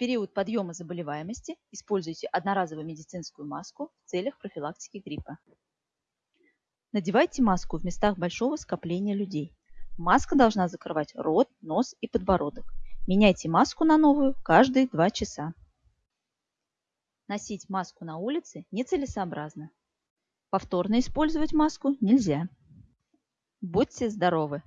период подъема заболеваемости используйте одноразовую медицинскую маску в целях профилактики гриппа. Надевайте маску в местах большого скопления людей. Маска должна закрывать рот, нос и подбородок. Меняйте маску на новую каждые 2 часа. Носить маску на улице нецелесообразно. Повторно использовать маску нельзя. Будьте здоровы!